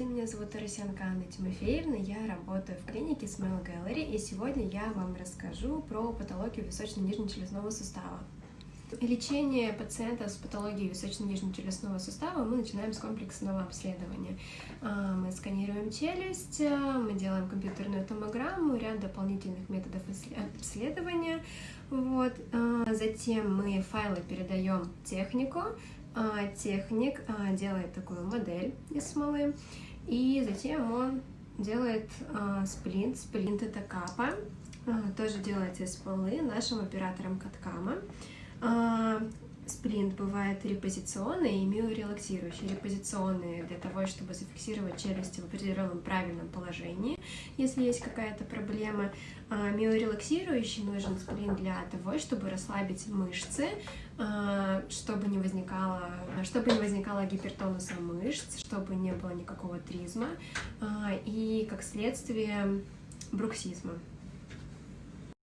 Здравствуйте, меня зовут Тарасенко Анна Тимофеевна, я работаю в клинике Smile Gallery, и сегодня я вам расскажу про патологию височно-нижнечелюстного сустава. Лечение пациентов с патологией височно-нижнечелюстного сустава мы начинаем с комплексного обследования. А, мы сканируем челюсть, мы делаем компьютерную томограмму, ряд дополнительных методов обследования. Вот. А, затем мы файлы передаем технику, а, техник а, делает такую модель из смолы, и затем он делает а, сплинт. Сплинт это капа, тоже делается из смолы нашим оператором Каткама. Сплинт бывает репозиционный и миорелаксирующий. Репозиционный для того, чтобы зафиксировать челюсти в определенном правильном положении, если есть какая-то проблема. А миорелаксирующий нужен сплинт для того, чтобы расслабить мышцы, а, чтобы не возникало, чтобы не возникало гипертонуса мышц, чтобы не было никакого тризма а, и, как следствие, бруксизма.